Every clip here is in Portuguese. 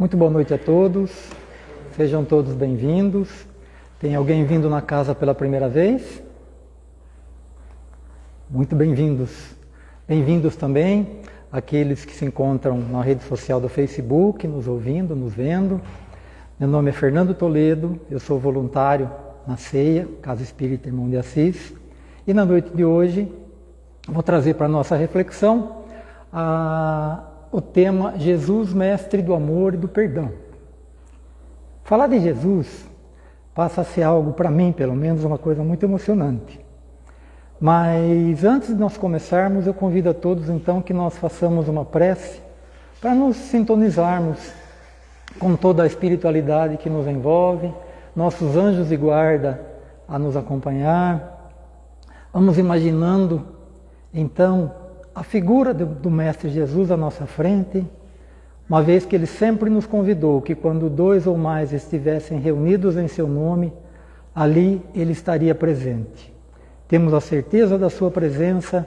Muito boa noite a todos, sejam todos bem-vindos. Tem alguém vindo na casa pela primeira vez? Muito bem-vindos. Bem-vindos também aqueles que se encontram na rede social do Facebook, nos ouvindo, nos vendo. Meu nome é Fernando Toledo, eu sou voluntário na CEIA, Casa Espírita Irmão de Assis, e na noite de hoje vou trazer para a nossa reflexão a o tema Jesus, Mestre do Amor e do Perdão. Falar de Jesus passa a ser algo, para mim pelo menos, uma coisa muito emocionante. Mas antes de nós começarmos, eu convido a todos então que nós façamos uma prece para nos sintonizarmos com toda a espiritualidade que nos envolve, nossos anjos de guarda a nos acompanhar. Vamos imaginando então a figura do, Mestre Jesus à nossa frente, uma vez que ele sempre nos convidou que quando dois ou mais estivessem reunidos em seu nome, ali ele estaria presente. Temos a certeza da sua presença,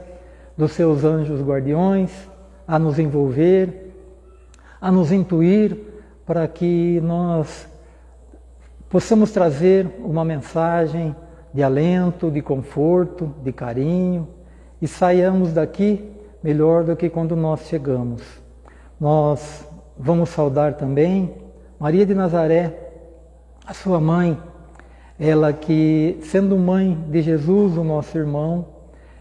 dos seus anjos guardiões, a nos envolver, a nos intuir para que nós possamos trazer uma mensagem de alento, de conforto, de carinho e saiamos daqui melhor do que quando nós chegamos. Nós vamos saudar também Maria de Nazaré, a sua mãe, ela que, sendo mãe de Jesus, o nosso irmão,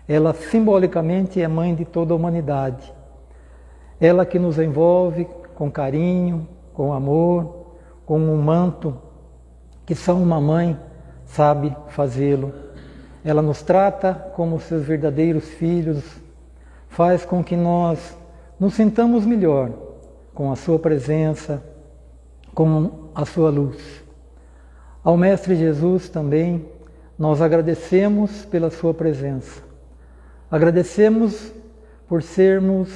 ela simbolicamente é mãe de toda a humanidade. Ela que nos envolve com carinho, com amor, com um manto que só uma mãe sabe fazê-lo. Ela nos trata como seus verdadeiros filhos, faz com que nós nos sintamos melhor com a Sua presença, com a Sua luz. Ao Mestre Jesus também, nós agradecemos pela Sua presença. Agradecemos por sermos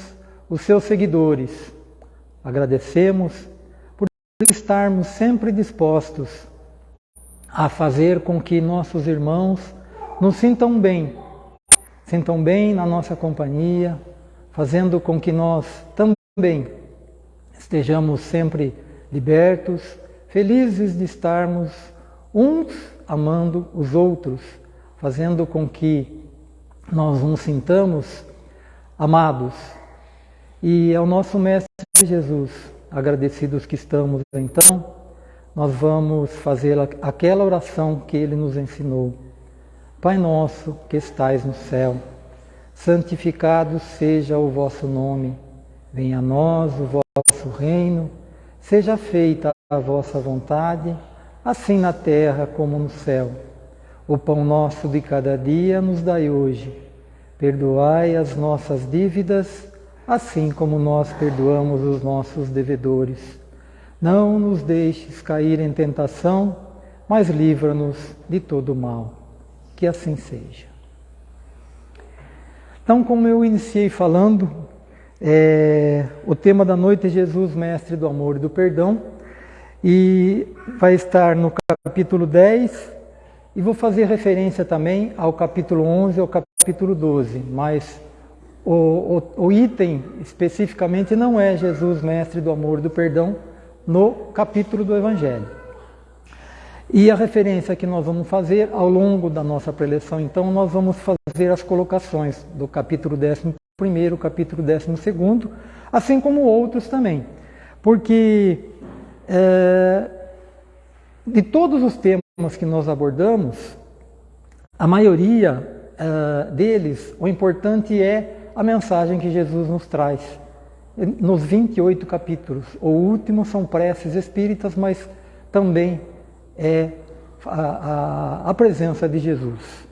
os Seus seguidores. Agradecemos por estarmos sempre dispostos a fazer com que nossos irmãos nos sintam bem sintam bem na nossa companhia, fazendo com que nós também estejamos sempre libertos, felizes de estarmos uns amando os outros, fazendo com que nós nos sintamos amados. E ao nosso Mestre Jesus, agradecidos que estamos, então, nós vamos fazer aquela oração que ele nos ensinou Pai nosso que estais no céu, santificado seja o vosso nome. Venha a nós o vosso reino. Seja feita a vossa vontade, assim na terra como no céu. O pão nosso de cada dia nos dai hoje. Perdoai as nossas dívidas, assim como nós perdoamos os nossos devedores. Não nos deixes cair em tentação, mas livra-nos de todo mal que assim seja. Então, como eu iniciei falando, é, o tema da noite é Jesus, Mestre do Amor e do Perdão, e vai estar no capítulo 10, e vou fazer referência também ao capítulo 11 e ao capítulo 12, mas o, o, o item especificamente não é Jesus, Mestre do Amor e do Perdão, no capítulo do Evangelho. E a referência que nós vamos fazer ao longo da nossa preleção, então, nós vamos fazer as colocações do capítulo 11, capítulo 12, assim como outros também. Porque é, de todos os temas que nós abordamos, a maioria é, deles, o importante é a mensagem que Jesus nos traz. Nos 28 capítulos. O último são preces espíritas, mas também é a, a, a presença de Jesus.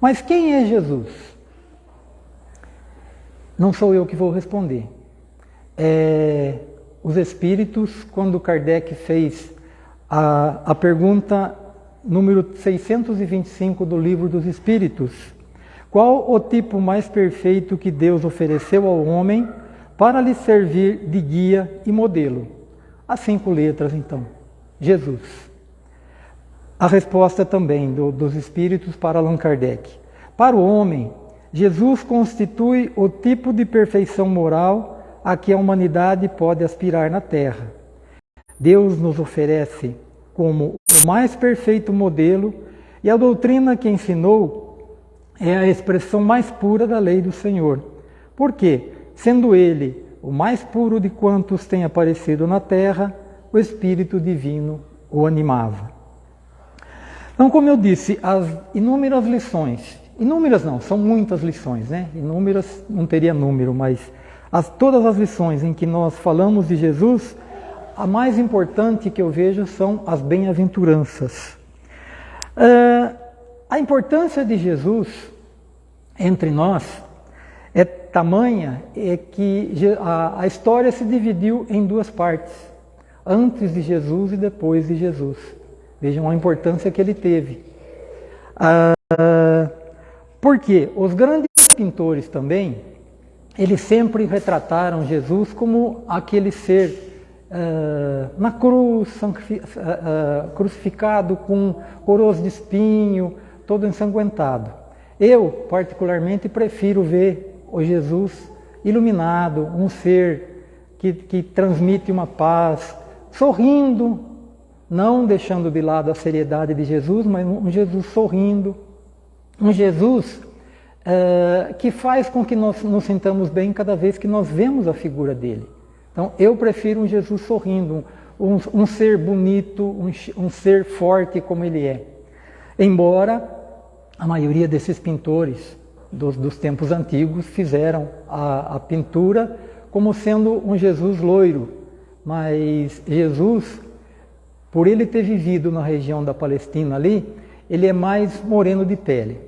Mas quem é Jesus? Não sou eu que vou responder. É, os Espíritos, quando Kardec fez a, a pergunta número 625 do Livro dos Espíritos, qual o tipo mais perfeito que Deus ofereceu ao homem para lhe servir de guia e modelo? As cinco letras, então. Jesus. A resposta também do, dos espíritos para Allan Kardec. Para o homem, Jesus constitui o tipo de perfeição moral a que a humanidade pode aspirar na Terra. Deus nos oferece como o mais perfeito modelo e a doutrina que ensinou é a expressão mais pura da lei do Senhor. Por quê? Sendo ele o mais puro de quantos tem aparecido na terra, o Espírito Divino o animava. Então, como eu disse, as inúmeras lições, inúmeras não, são muitas lições, né? Inúmeras não teria número, mas as, todas as lições em que nós falamos de Jesus, a mais importante que eu vejo são as bem-aventuranças. Uh, a importância de Jesus entre nós é tamanha é que a, a história se dividiu em duas partes, antes de Jesus e depois de Jesus. Vejam a importância que ele teve. Uh, porque os grandes pintores também, eles sempre retrataram Jesus como aquele ser Uh, na cruz, uh, uh, crucificado com coroas de espinho, todo ensanguentado. Eu, particularmente, prefiro ver o Jesus iluminado, um ser que, que transmite uma paz, sorrindo, não deixando de lado a seriedade de Jesus, mas um Jesus sorrindo, um Jesus uh, que faz com que nós nos sintamos bem cada vez que nós vemos a figura dele. Então, eu prefiro um Jesus sorrindo, um, um ser bonito, um, um ser forte como ele é. Embora a maioria desses pintores dos, dos tempos antigos fizeram a, a pintura como sendo um Jesus loiro, mas Jesus, por ele ter vivido na região da Palestina ali, ele é mais moreno de pele.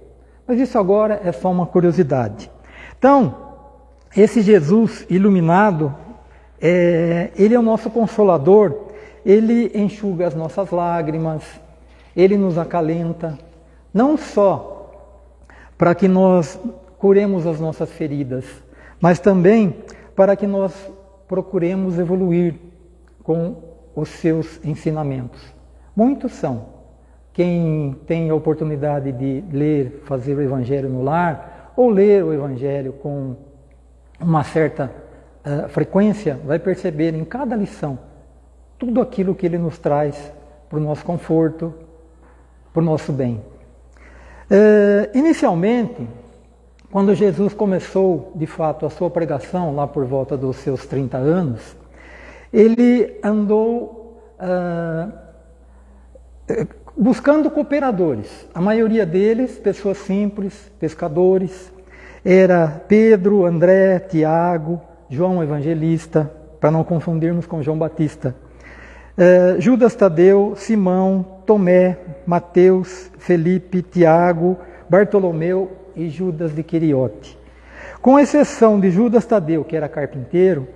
Mas isso agora é só uma curiosidade. Então, esse Jesus iluminado, é, ele é o nosso consolador, ele enxuga as nossas lágrimas, ele nos acalenta, não só para que nós curemos as nossas feridas, mas também para que nós procuremos evoluir com os seus ensinamentos. Muitos são. Quem tem a oportunidade de ler, fazer o Evangelho no lar, ou ler o Evangelho com uma certa uh, frequência, vai perceber em cada lição tudo aquilo que ele nos traz para o nosso conforto, para o nosso bem. Uh, inicialmente, quando Jesus começou de fato a sua pregação, lá por volta dos seus 30 anos, ele andou uh, buscando cooperadores. A maioria deles, pessoas simples, pescadores. Era Pedro, André, Tiago, João Evangelista, para não confundirmos com João Batista. Uh, Judas Tadeu, Simão, Tomé, Mateus, Felipe, Tiago, Bartolomeu e Judas de Queriote. Com exceção de Judas Tadeu, que era carpinteiro,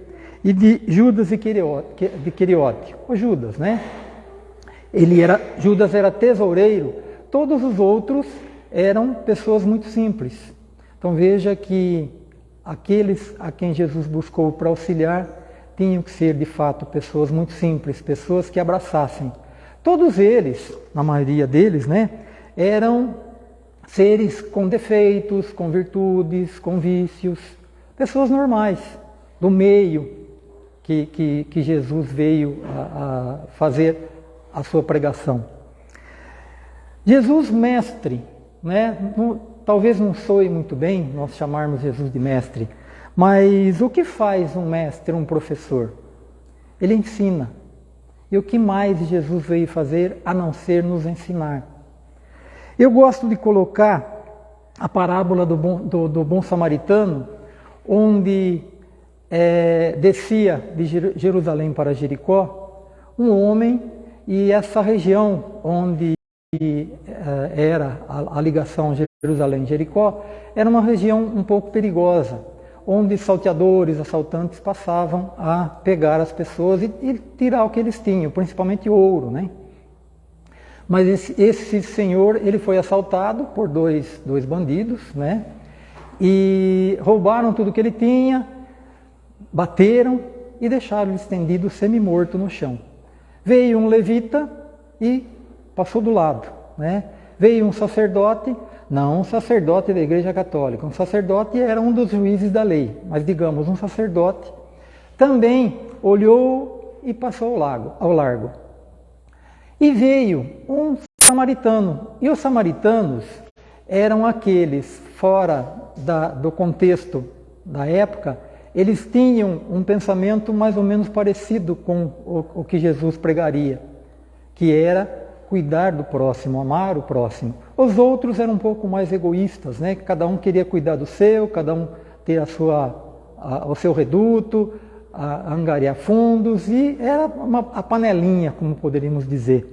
e de Judas Queriote, de Queriote o Judas, né? Ele era, Judas era tesoureiro, todos os outros eram pessoas muito simples. Então veja que aqueles a quem Jesus buscou para auxiliar tinham que ser de fato pessoas muito simples, pessoas que abraçassem. Todos eles, na maioria deles, né, eram seres com defeitos, com virtudes, com vícios, pessoas normais, do meio que, que, que Jesus veio a, a fazer a sua pregação. Jesus mestre, né? talvez não soe muito bem nós chamarmos Jesus de mestre, mas o que faz um mestre, um professor? Ele ensina. E o que mais Jesus veio fazer a não ser nos ensinar? Eu gosto de colocar a parábola do bom, do, do bom samaritano, onde é, descia de Jerusalém para Jericó um homem e essa região onde é, era a, ligação Jerusalém-Jericó era uma região um pouco perigosa onde salteadores, assaltantes passavam a pegar as pessoas e, e tirar o que eles tinham, principalmente ouro, né? Mas esse, esse, senhor, ele foi assaltado por dois, dois bandidos, né? E roubaram tudo que ele tinha, bateram e deixaram estendido semi-morto no chão. Veio um levita e passou do lado, né? Veio um sacerdote não um sacerdote da Igreja Católica. Um sacerdote era um dos juízes da lei, mas digamos, um sacerdote também olhou e passou ao, lago, ao largo. E veio um samaritano. E os samaritanos eram aqueles, fora da, do contexto da época, eles tinham um pensamento mais ou menos parecido com o, o que Jesus pregaria, que era cuidar do próximo, amar o próximo. Os outros eram um pouco mais egoístas, né? Cada um queria cuidar do seu, cada um ter a sua, a, o seu reduto, a, a angariar fundos e era uma, a panelinha, como poderíamos dizer.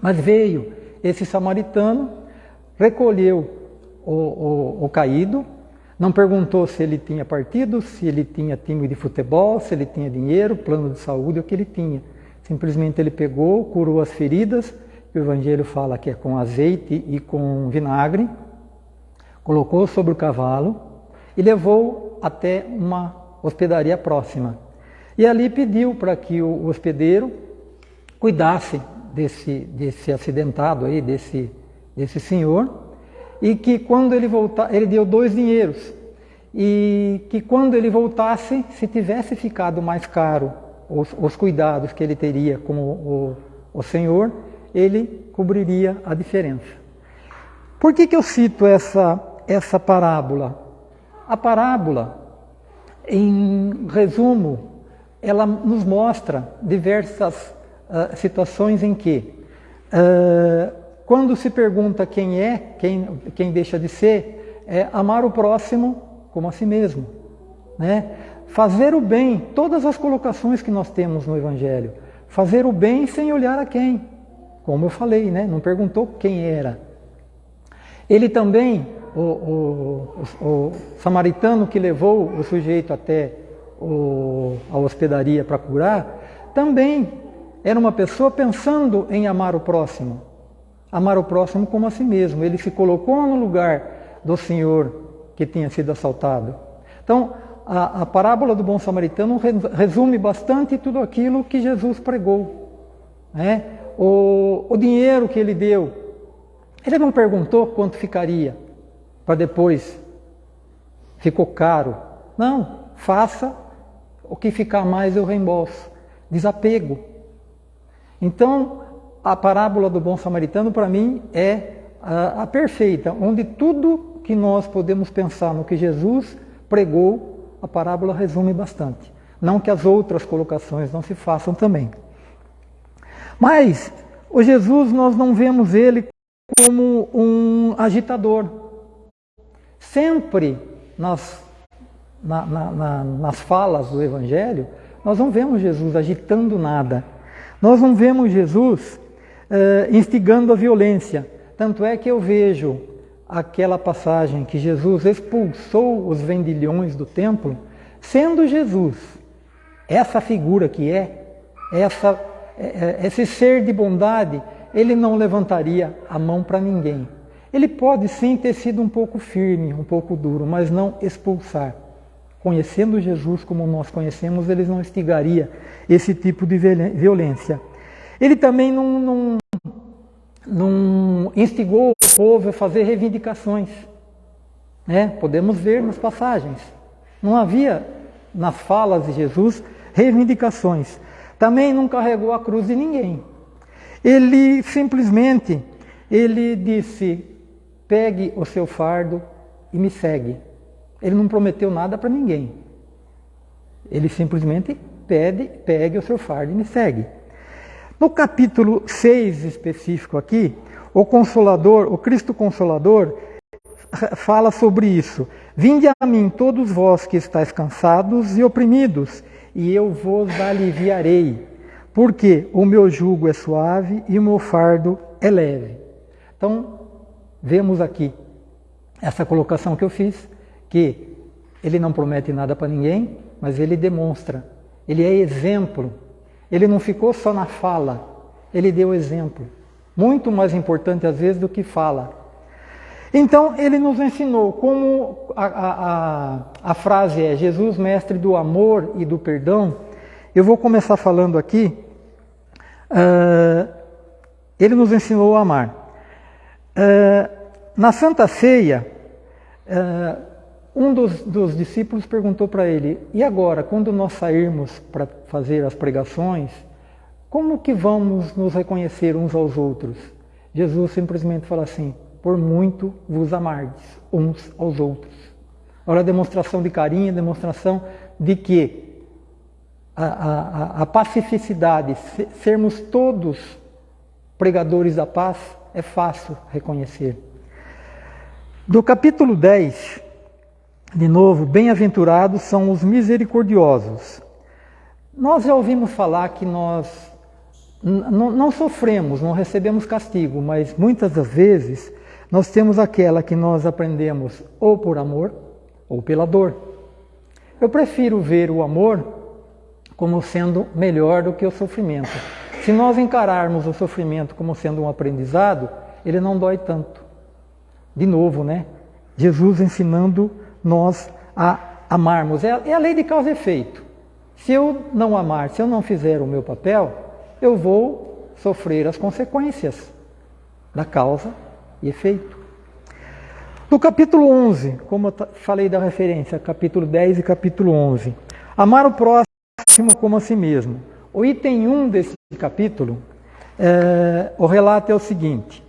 Mas veio esse samaritano, recolheu o, o, o caído, não perguntou se ele tinha partido, se ele tinha time de futebol, se ele tinha dinheiro, plano de saúde, o que ele tinha. Simplesmente ele pegou, curou as feridas, o Evangelho fala que é com azeite e com vinagre, colocou sobre o cavalo e levou até uma hospedaria próxima. E ali pediu para que o hospedeiro cuidasse desse, desse acidentado aí, desse, desse senhor, e que quando ele voltar, ele deu dois dinheiros, e que quando ele voltasse, se tivesse ficado mais caro os, os cuidados que ele teria com o, o, o Senhor, ele cobriria a diferença. Por que, que eu cito essa, essa parábola? A parábola, em resumo, ela nos mostra diversas uh, situações em que uh, quando se pergunta quem é, quem, quem deixa de ser, é amar o próximo como a si mesmo. Né? Fazer o bem, todas as colocações que nós temos no Evangelho. Fazer o bem sem olhar a quem. Como eu falei, né? não perguntou quem era. Ele também, o, o, o, o samaritano que levou o sujeito até a hospedaria para curar, também era uma pessoa pensando em amar o próximo amar o próximo como a si mesmo. Ele se colocou no lugar do Senhor que tinha sido assaltado. Então, a, a parábola do bom samaritano resume bastante tudo aquilo que Jesus pregou. Né? O, o dinheiro que ele deu, ele não perguntou quanto ficaria para depois. Ficou caro. Não, faça o que ficar mais eu reembolso. Desapego. Então, a parábola do bom samaritano, para mim, é a, a, perfeita, onde tudo que nós podemos pensar no que Jesus pregou, a parábola resume bastante. Não que as outras colocações não se façam também. Mas o Jesus, nós não vemos ele como um agitador. Sempre nas, na, na, na, nas falas do Evangelho, nós não vemos Jesus agitando nada. Nós não vemos Jesus uh, instigando a violência. Tanto é que eu vejo aquela passagem que Jesus expulsou os vendilhões do templo, sendo Jesus essa figura que é, essa, é, é, esse ser de bondade, ele não levantaria a mão para ninguém. Ele pode sim ter sido um pouco firme, um pouco duro, mas não expulsar. Conhecendo Jesus como nós conhecemos, ele não instigaria esse tipo de violência. Ele também não, não, não instigou o povo a fazer reivindicações. Né? Podemos ver nas passagens. Não havia nas falas de Jesus reivindicações. Também não carregou a cruz de ninguém. Ele simplesmente ele disse: pegue o seu fardo e me segue. Ele não prometeu nada para ninguém. Ele simplesmente pede, pegue o seu fardo e me segue. No capítulo 6 específico aqui, o Consolador, o Cristo Consolador, fala sobre isso. Vinde a mim todos vós que estáis cansados e oprimidos, e eu vos aliviarei, porque o meu jugo é suave e o meu fardo é leve. Então, vemos aqui essa colocação que eu fiz, que ele não promete nada para ninguém, mas ele demonstra, ele é exemplo ele não ficou só na fala, ele deu exemplo. Muito mais importante às vezes do que fala. Então ele nos ensinou como a, a, a, frase é Jesus, mestre do amor e do perdão. Eu vou começar falando aqui. Uh, ele nos ensinou a amar. Uh, na Santa Ceia, uh, um dos, dos discípulos perguntou para ele: E agora, quando nós sairmos para fazer as pregações, como que vamos nos reconhecer uns aos outros? Jesus simplesmente fala assim: Por muito vos amardes uns aos outros. Olha a demonstração de carinho, a demonstração de que a, a, a pacificidade, sermos todos pregadores da paz, é fácil reconhecer. Do capítulo 10, de novo, bem-aventurados são os misericordiosos. Nós já ouvimos falar que nós não sofremos, não recebemos castigo, mas muitas das vezes nós temos aquela que nós aprendemos ou por amor ou pela dor. Eu prefiro ver o amor como sendo melhor do que o sofrimento. Se nós encararmos o sofrimento como sendo um aprendizado, ele não dói tanto. De novo, né? Jesus ensinando nós a amarmos. É é a lei de causa e efeito. Se eu não amar, se eu não fizer o meu papel, eu vou sofrer as consequências da causa e efeito. No capítulo 11, como eu falei da referência, capítulo 10 e capítulo 11, amar o próximo como a si mesmo. O item 1 desse capítulo, é, o relato é o seguinte: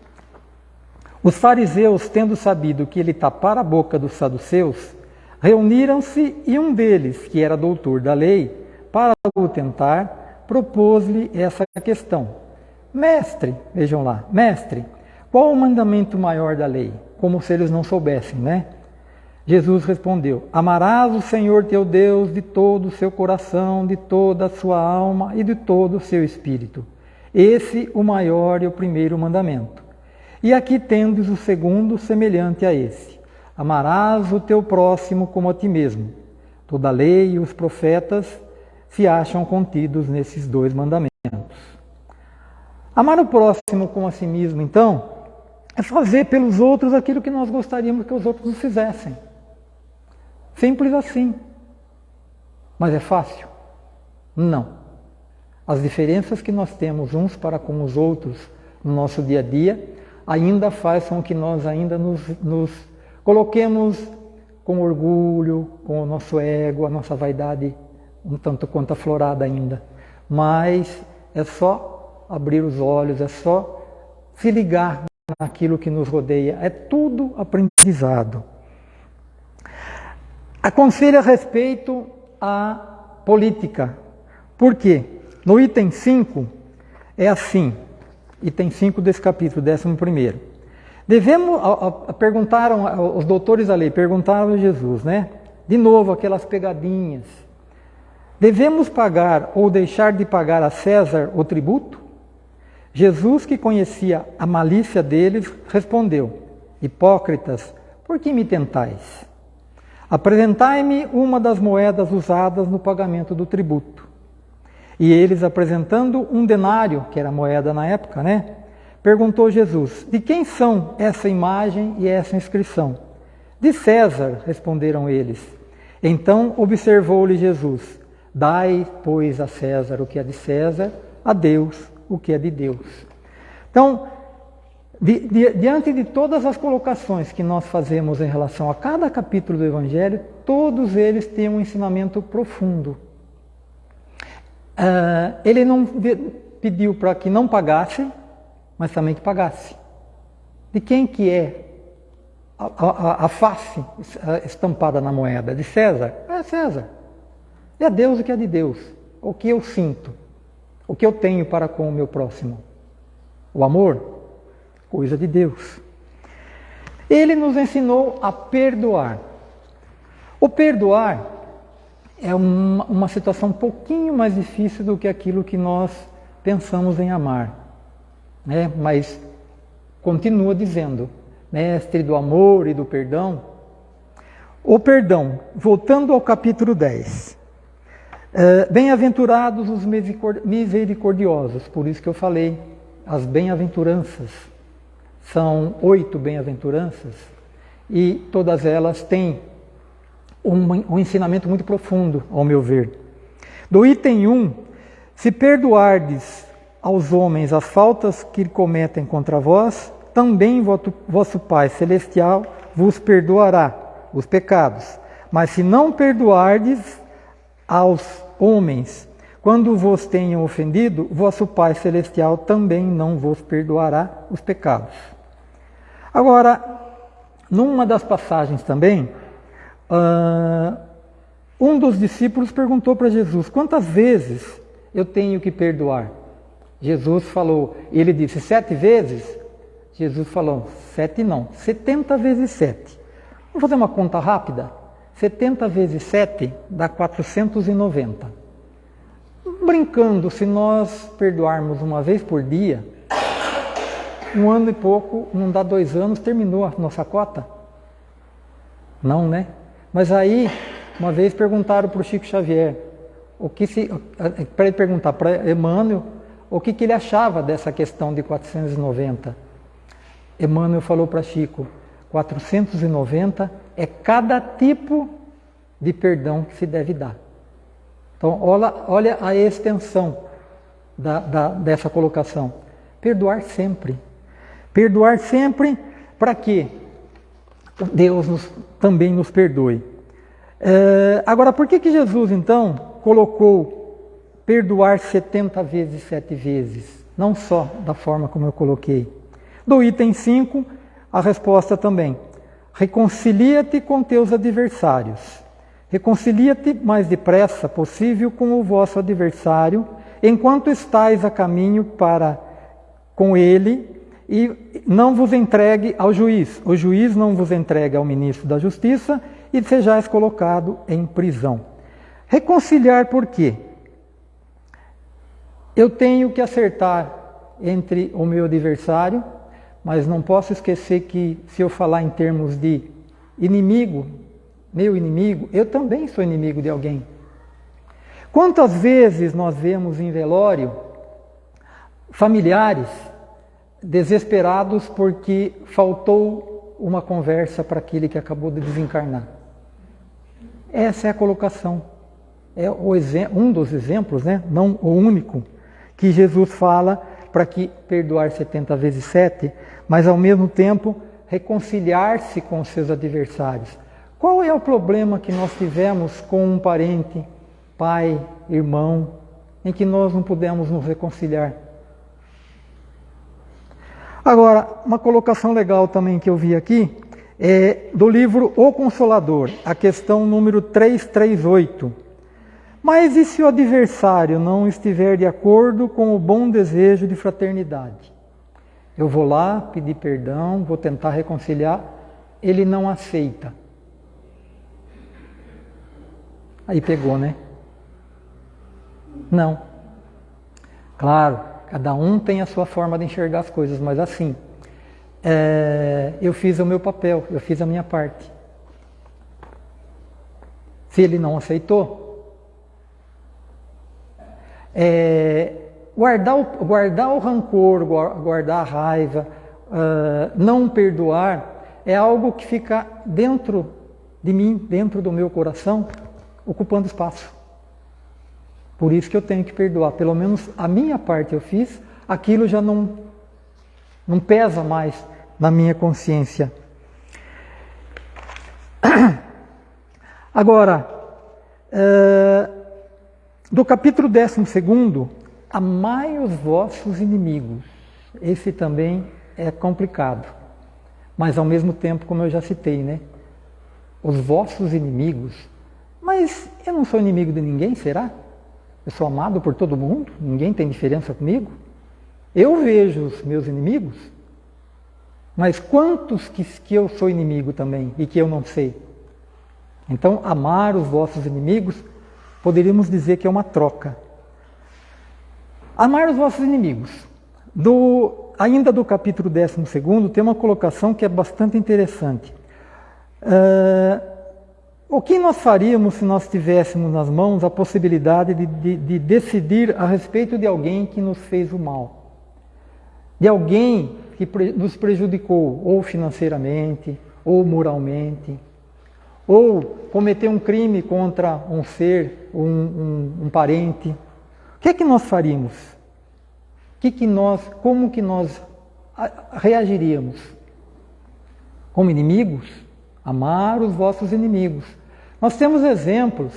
os fariseus, tendo sabido que ele tapara a boca dos saduceus, reuniram-se e um deles, que era doutor da lei, para o tentar, propôs-lhe essa questão: Mestre, vejam lá, mestre, qual o mandamento maior da lei? Como se eles não soubessem, né? Jesus respondeu: Amarás o Senhor teu Deus de todo o seu coração, de toda a sua alma e de todo o seu espírito. Esse o maior e o primeiro mandamento. E aqui tendes o segundo semelhante a esse: Amarás o teu próximo como a ti mesmo. Toda a lei e os profetas se acham contidos nesses dois mandamentos. Amar o próximo como a si mesmo, então, é fazer pelos outros aquilo que nós gostaríamos que os outros nos fizessem. Simples assim. Mas é fácil? Não. As diferenças que nós temos uns para com os outros no nosso dia a dia ainda faz com que nós ainda nos, nos coloquemos com orgulho, com o nosso ego, a nossa vaidade um tanto quanto aflorada ainda. Mas é só abrir os olhos, é só se ligar naquilo que nos rodeia. É tudo aprendizado. Aconselho a respeito à política. Por quê? No item 5 é assim, item 5 desse capítulo, 11. Devemos, a, a, perguntaram, os doutores da lei perguntaram a Jesus, né? De novo, aquelas pegadinhas. Devemos pagar ou deixar de pagar a César o tributo? Jesus, que conhecia a malícia deles, respondeu: Hipócritas, por que me tentais? Apresentai-me uma das moedas usadas no pagamento do tributo. E eles, apresentando um denário, que era moeda na época, né? Perguntou Jesus: De quem são essa imagem e essa inscrição? De César, responderam eles. Então observou-lhe Jesus: Dai, pois, a César o que é de César, a Deus o que é de Deus. Então, di, di, diante de todas as colocações que nós fazemos em relação a cada capítulo do Evangelho, todos eles têm um ensinamento profundo. Uh, ele não pediu para que não pagasse, mas também que pagasse. De quem que é a, a, a, face estampada na moeda? De César? É César. É Deus o que é de Deus. O que eu sinto. O que eu tenho para com o meu próximo. O amor? Coisa de Deus. Ele nos ensinou a perdoar. O perdoar é uma, situação um pouquinho mais difícil do que aquilo que nós pensamos em amar. Né? Mas continua dizendo, mestre do amor e do perdão. O perdão, voltando ao capítulo 10. É, bem-aventurados os misericordiosos, por isso que eu falei, as bem-aventuranças. São oito bem-aventuranças e todas elas têm um, um ensinamento muito profundo, ao meu ver. Do item 1, se perdoardes aos homens as faltas que cometem contra vós, também vosso Pai Celestial vos perdoará os pecados. Mas se não perdoardes aos homens, quando vos tenham ofendido, vosso Pai Celestial também não vos perdoará os pecados. Agora, numa das passagens também, uh, um dos discípulos perguntou para Jesus: quantas vezes eu tenho que perdoar? Jesus falou, ele disse sete vezes. Jesus falou, sete não, setenta vezes sete. Vamos fazer uma conta rápida? 70 vezes 7 dá 490. Brincando, se nós perdoarmos uma vez por dia, um ano e pouco, não dá dois anos, terminou a nossa cota? Não, né? Mas aí, uma vez perguntaram para o Chico Xavier, o que se, para ele perguntar para Emmanuel, o que, que ele achava dessa questão de 490. Emmanuel falou para Chico, 490 é cada tipo de perdão que se deve dar. Então, olha, olha a extensão da, da, dessa colocação. Perdoar sempre. Perdoar sempre para que Deus nos, também nos perdoe. É, agora, por que, que Jesus, então, colocou perdoar 70 vezes, sete vezes? Não só da forma como eu coloquei. Do item 5, a resposta também. Reconcilia-te com teus adversários. Reconcilia-te mais depressa possível com o vosso adversário, enquanto estais a caminho para com ele, e não vos entregue ao juiz. O juiz não vos entregue ao ministro da Justiça e sejais colocado em prisão. Reconciliar por quê? Eu tenho que acertar entre o meu adversário mas não posso esquecer que se eu falar em termos de inimigo, meu inimigo, eu também sou inimigo de alguém. Quantas vezes nós vemos em velório familiares desesperados porque faltou uma conversa para aquele que acabou de desencarnar? Essa é a colocação. É um dos exemplos, né? não o único, que Jesus fala para que perdoar 70 vezes 7 mas ao mesmo tempo reconciliar-se com seus adversários. Qual é o problema que nós tivemos com um parente, pai, irmão, em que nós não pudemos nos reconciliar? Agora, uma colocação legal também que eu vi aqui é do livro O Consolador, a questão número 338. Mas e se o adversário não estiver de acordo com o bom desejo de fraternidade? Eu vou lá pedir perdão, vou tentar reconciliar, ele não aceita. Aí pegou, né? Não. Claro, cada um tem a sua forma de enxergar as coisas, mas assim, é, eu fiz o meu papel, eu fiz a minha parte. Se ele não aceitou, é, guardar o, guardar o rancor, guardar a raiva, uh, não perdoar, é algo que fica dentro de mim, dentro do meu coração, ocupando espaço. Por isso que eu tenho que perdoar. Pelo menos a minha parte eu fiz, aquilo já não, não pesa mais na minha consciência. Agora, uh, do capítulo 12 Amai os vossos inimigos. Esse também é complicado. Mas ao mesmo tempo, como eu já citei, né? Os vossos inimigos. Mas eu não sou inimigo de ninguém, será? Eu sou amado por todo mundo? Ninguém tem diferença comigo? Eu vejo os meus inimigos, mas quantos que, que eu sou inimigo também e que eu não sei? Então, amar os vossos inimigos, poderíamos dizer que é uma troca. Amar os vossos inimigos. Do, ainda do capítulo 12, tem uma colocação que é bastante interessante. Uh, o que nós faríamos se nós tivéssemos nas mãos a possibilidade de, de, de decidir a respeito de alguém que nos fez o mal? De alguém que nos prejudicou, ou financeiramente, ou moralmente, ou cometeu um crime contra um ser, um, um, um parente, que é que nós faríamos? Que que nós, como que nós reagiríamos? Como inimigos? Amar os vossos inimigos. Nós temos exemplos.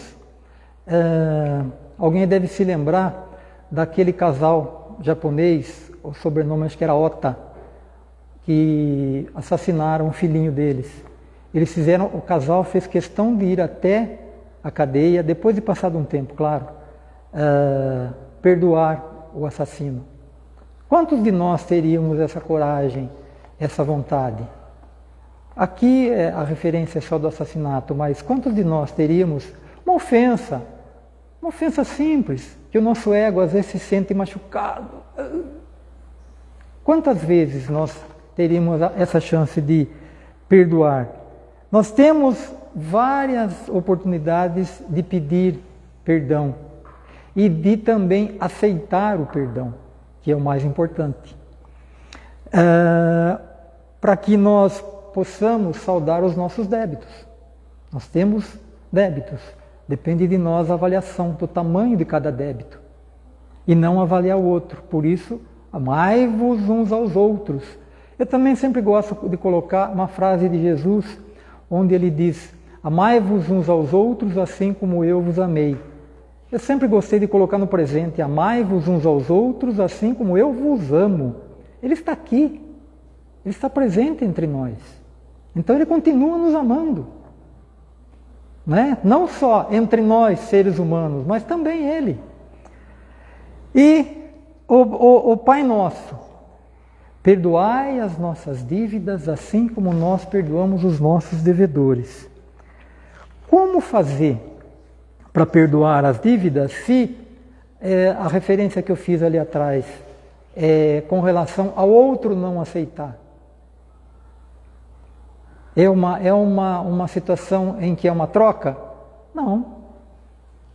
É, alguém deve se lembrar daquele casal japonês, o sobrenome acho que era Ota, que assassinaram um filhinho deles. Eles fizeram, o casal fez questão de ir até a cadeia, depois de passado um tempo, claro, uh, perdoar o assassino. Quantos de nós teríamos essa coragem, essa vontade? Aqui é, a referência é só do assassinato, mas quantos de nós teríamos uma ofensa, uma ofensa simples, que o nosso ego às vezes se sente machucado? Quantas vezes nós teríamos essa chance de perdoar? Nós temos várias oportunidades de pedir perdão e de também aceitar o perdão, que é o mais importante. Uh, Para que nós possamos saldar os nossos débitos. Nós temos débitos. Depende de nós a avaliação do tamanho de cada débito e não avaliar o outro. Por isso, amai-vos uns aos outros. Eu também sempre gosto de colocar uma frase de Jesus, onde ele diz: Amai-vos uns aos outros assim como eu vos amei. Eu sempre gostei de colocar no presente: Amai-vos uns aos outros assim como eu vos amo. Ele está aqui, ele está presente entre nós. Então ele continua nos amando. Né? Não só entre nós, seres humanos, mas também ele. E o, o, o Pai Nosso, perdoai as nossas dívidas assim como nós perdoamos os nossos devedores. Como fazer para perdoar as dívidas se é, a referência que eu fiz ali atrás é com relação ao outro não aceitar? É uma, é uma, uma situação em que é uma troca? Não.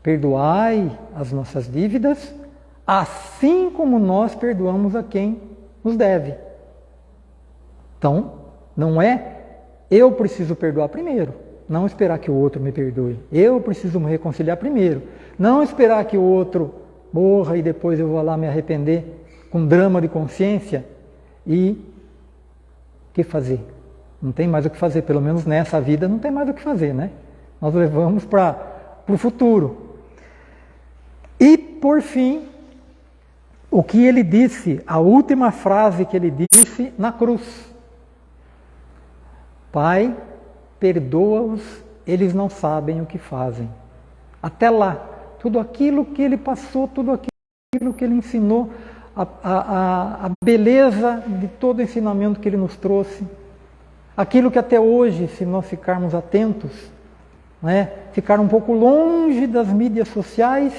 Perdoai as nossas dívidas assim como nós perdoamos a quem nos deve. Então, não é eu preciso perdoar primeiro, não esperar que o outro me perdoe. Eu preciso me reconciliar primeiro, não esperar que o outro morra e depois eu vou lá me arrepender com drama de consciência e o que fazer? Não tem mais o que fazer, pelo menos nessa vida não tem mais o que fazer, né? Nós levamos para o futuro. E, por fim, o que ele disse, a última frase que ele disse na cruz. Pai, perdoa-os, eles não sabem o que fazem. Até lá, tudo aquilo que ele passou, tudo aquilo que ele ensinou, a, a, a beleza de todo o ensinamento que ele nos trouxe, aquilo que até hoje, se nós ficarmos atentos, né, ficar um pouco longe das mídias sociais,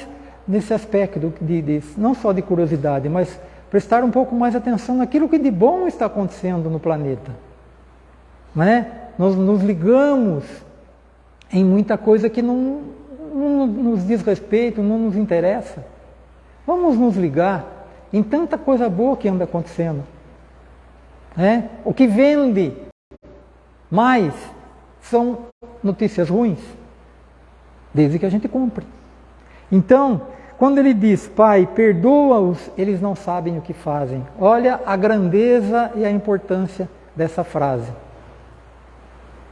nesse aspecto, de, de, não só de curiosidade, mas prestar um pouco mais atenção naquilo que de bom está acontecendo no planeta. Né? Nós nos ligamos em muita coisa que não, não nos diz respeito, não nos interessa. Vamos nos ligar em tanta coisa boa que anda acontecendo. Né? O que vende mais são notícias ruins, desde que a gente compre. Então, quando ele diz, Pai, perdoa-os, eles não sabem o que fazem. Olha a grandeza e a importância dessa frase.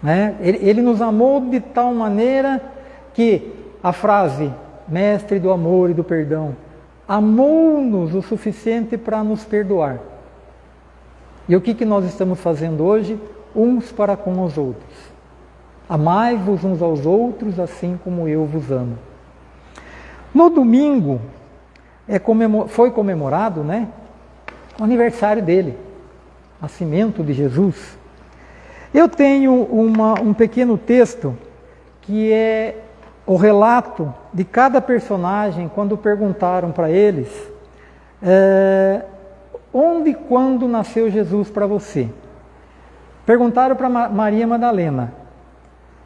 Né? Ele, ele nos amou de tal maneira que a frase, Mestre do amor e do perdão, amou-nos o suficiente para nos perdoar. E o que, que nós estamos fazendo hoje? Uns para com os outros. Amai-vos uns aos outros assim como eu vos amo. No domingo é comemor foi comemorado né, o aniversário dele, nascimento de Jesus. Eu tenho uma, um pequeno texto que é o relato de cada personagem quando perguntaram para eles é, onde e quando nasceu Jesus para você. Perguntaram para Maria Madalena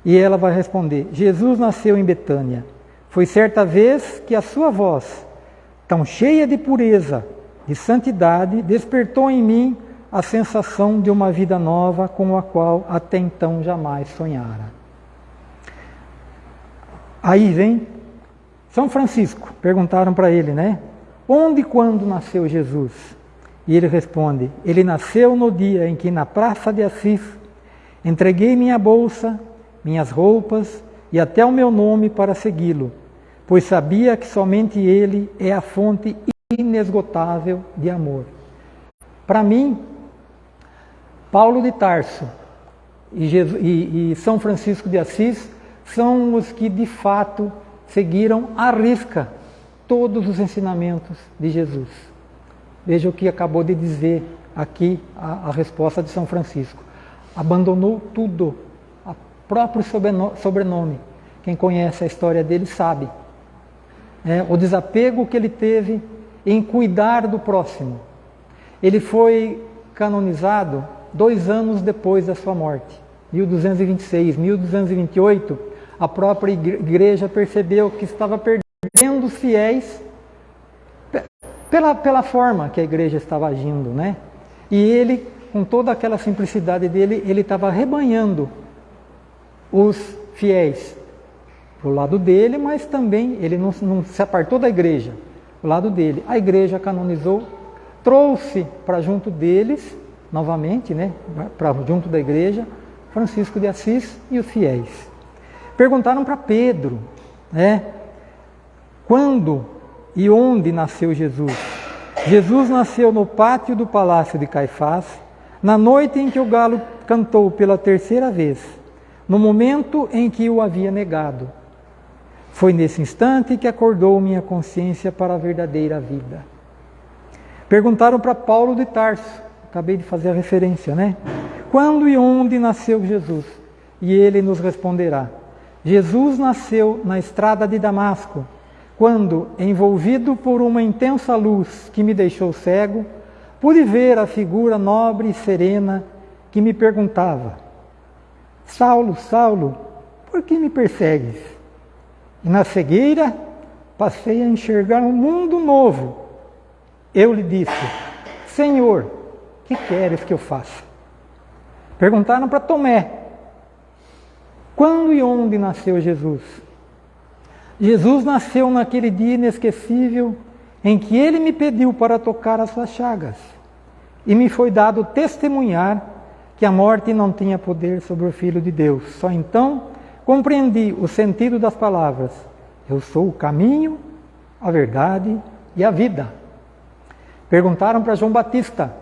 e ela vai responder: Jesus nasceu em Betânia foi certa vez que a sua voz, tão cheia de pureza, de santidade, despertou em mim a sensação de uma vida nova com a qual até então jamais sonhara. Aí vem São Francisco, perguntaram para ele, né? Onde e quando nasceu Jesus? E ele responde: Ele nasceu no dia em que na praça de Assis entreguei minha bolsa minhas roupas e até o meu nome para segui-lo, pois sabia que somente ele é a fonte inesgotável de amor. Para mim, Paulo de Tarso e, Jesus, e, e São Francisco de Assis são os que de fato seguiram à risca todos os ensinamentos de Jesus. Veja o que acabou de dizer aqui a, a resposta de São Francisco. Abandonou tudo, o próprio sobrenome. Quem conhece a história dele sabe. É, o desapego que ele teve em cuidar do próximo. Ele foi canonizado dois anos depois da sua morte, 1226, 1228 a própria igreja percebeu que estava perdendo fiéis pela, pela forma que a igreja estava agindo, né? E ele, com toda aquela simplicidade dele, ele estava rebanhando os fiéis para o lado dele, mas também ele não, não se apartou da igreja, o lado dele. A igreja canonizou, trouxe para junto deles, novamente, né, para junto da igreja, Francisco de Assis e os fiéis. Perguntaram para Pedro, né? Quando e onde nasceu Jesus? Jesus nasceu no pátio do palácio de Caifás, na noite em que o galo cantou pela terceira vez, no momento em que o havia negado. Foi nesse instante que acordou minha consciência para a verdadeira vida. Perguntaram para Paulo de Tarso, acabei de fazer a referência, né? Quando e onde nasceu Jesus? E ele nos responderá: Jesus nasceu na estrada de Damasco, quando, envolvido por uma intensa luz que me deixou cego, pude ver a figura nobre e serena que me perguntava: Saulo, Saulo, por que me persegues? E na cegueira passei a enxergar um mundo novo. Eu lhe disse: Senhor, que queres que eu faça? Perguntaram para Tomé, quando e onde nasceu Jesus? Jesus nasceu naquele dia inesquecível em que ele me pediu para tocar as suas chagas, e me foi dado testemunhar que a morte não tinha poder sobre o Filho de Deus. Só então compreendi o sentido das palavras: Eu sou o caminho, a verdade e a vida. Perguntaram para João Batista.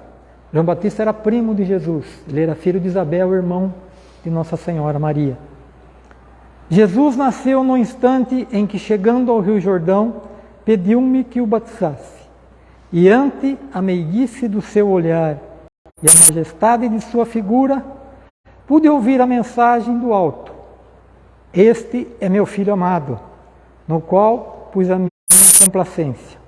João Batista era primo de Jesus, ele era filho de Isabel, irmão de Nossa Senhora Maria. Jesus nasceu no instante em que, chegando ao Rio Jordão, pediu-me que o batizasse. E ante a meiguice do seu olhar e a majestade de sua figura, pude ouvir a mensagem do alto. Este é meu filho amado, no qual pus a minha complacência.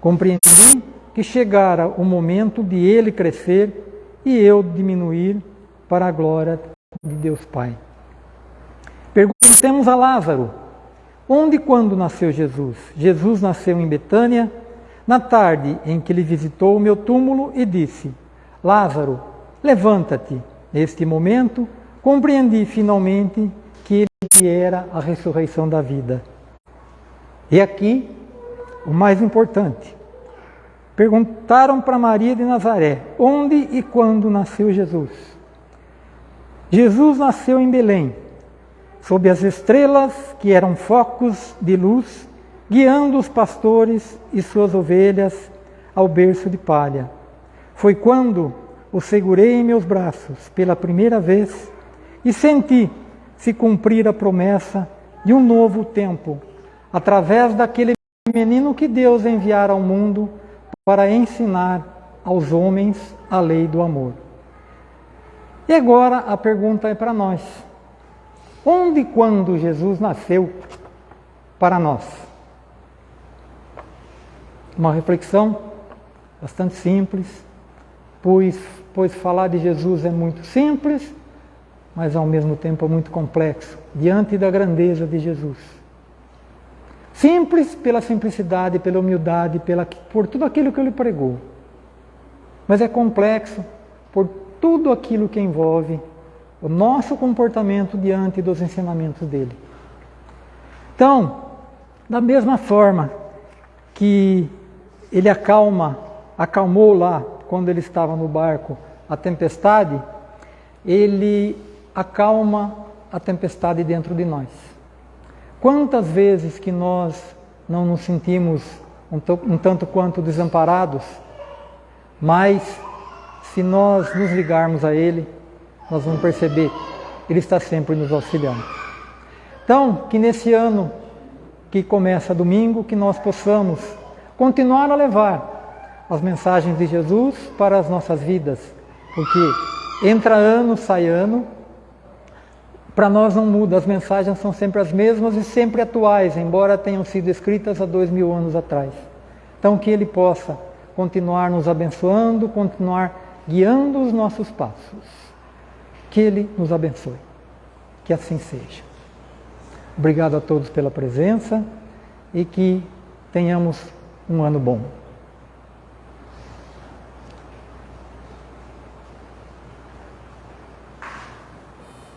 Compreendi que chegara o momento de ele crescer e eu diminuir para a glória de Deus Pai. Perguntemos a Lázaro: onde e quando nasceu Jesus? Jesus nasceu em Betânia, na tarde em que ele visitou o meu túmulo e disse: Lázaro, levanta-te. Neste momento, compreendi finalmente que ele era a ressurreição da vida. E aqui, o mais importante. Perguntaram para Maria de Nazaré: onde e quando nasceu Jesus? Jesus nasceu em Belém, sob as estrelas que eram focos de luz, guiando os pastores e suas ovelhas ao berço de palha. Foi quando o segurei em meus braços pela primeira vez e senti se cumprir a promessa de um novo tempo, através daquele menino que Deus enviara ao mundo para ensinar aos homens a lei do amor. E agora a pergunta é para nós. Onde e quando Jesus nasceu para nós? Uma reflexão bastante simples, pois, pois falar de Jesus é muito simples, mas ao mesmo tempo é muito complexo, diante da grandeza de Jesus. Simples pela simplicidade, pela humildade, pela, por tudo aquilo que ele pregou. Mas é complexo por tudo aquilo que envolve o nosso comportamento diante dos ensinamentos dele. Então, da mesma forma que ele acalma, acalmou lá quando ele estava no barco a tempestade, ele acalma a tempestade dentro de nós. Quantas vezes que nós não nos sentimos um tanto quanto desamparados, mas se nós nos ligarmos a Ele, nós vamos perceber, Ele está sempre nos auxiliando. Então, que nesse ano que começa domingo, que nós possamos continuar a levar as mensagens de Jesus para as nossas vidas, porque entra ano, sai ano, para nós não muda, as mensagens são sempre as mesmas e sempre atuais, embora tenham sido escritas há dois mil anos atrás. Então, que Ele possa continuar nos abençoando, continuar guiando os nossos passos. Que Ele nos abençoe. Que assim seja. Obrigado a todos pela presença e que tenhamos um ano bom.